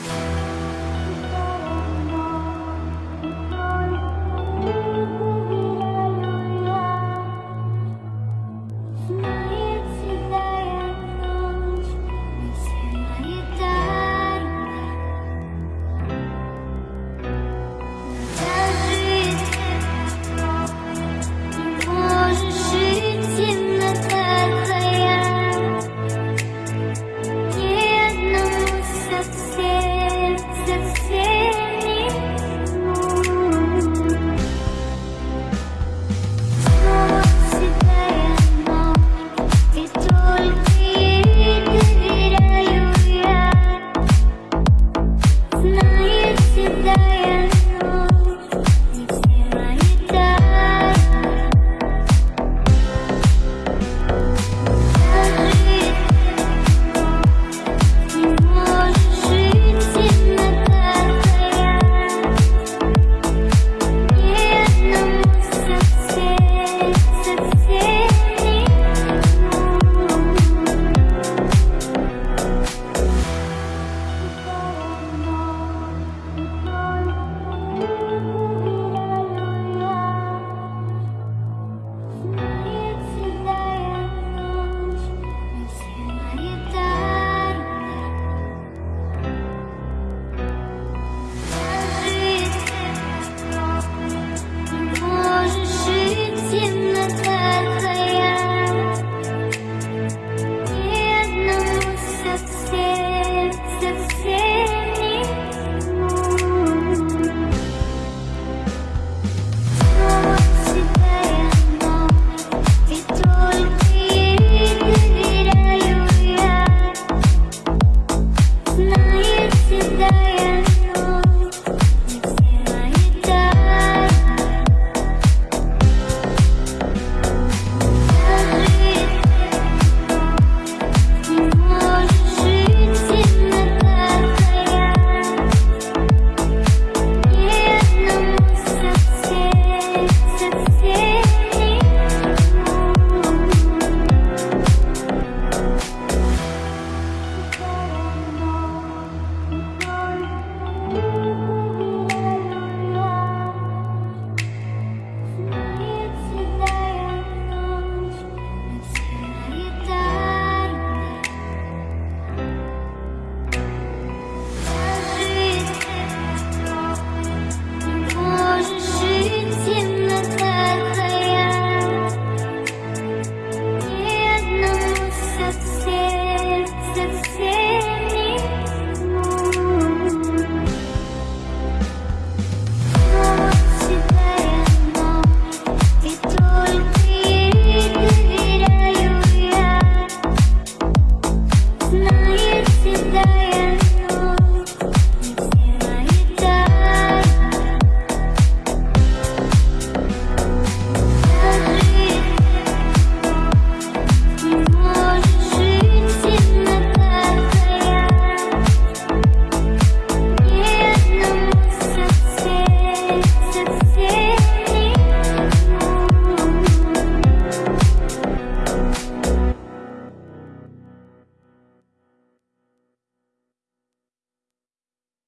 Yeah. today and say